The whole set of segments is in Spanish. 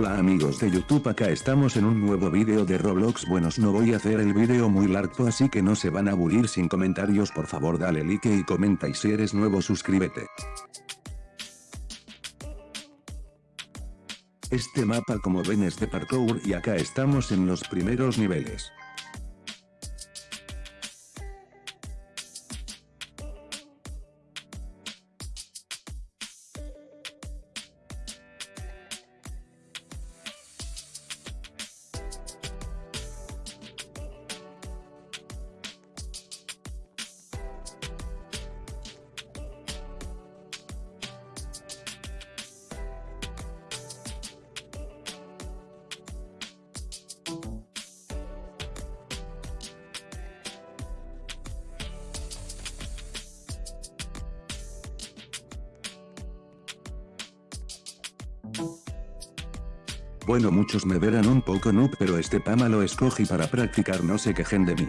Hola amigos de YouTube acá estamos en un nuevo video de Roblox buenos no voy a hacer el video muy largo así que no se van a aburrir sin comentarios por favor dale like y comenta y si eres nuevo suscríbete. Este mapa como ven es de parkour y acá estamos en los primeros niveles. Bueno muchos me verán un poco noob pero este pama lo escogí para practicar no se quejen de mí.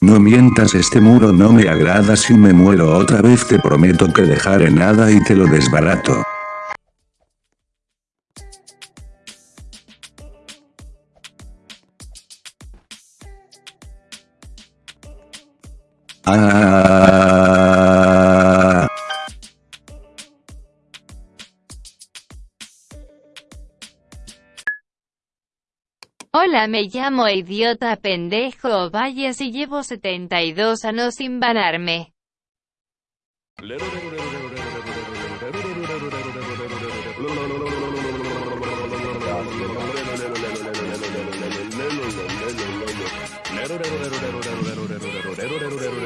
No mientas este muro no me agrada si me muero otra vez te prometo que dejaré nada y te lo desbarato. Ah. Hola me llamo idiota pendejo vayas y llevo 72 años sin banarme.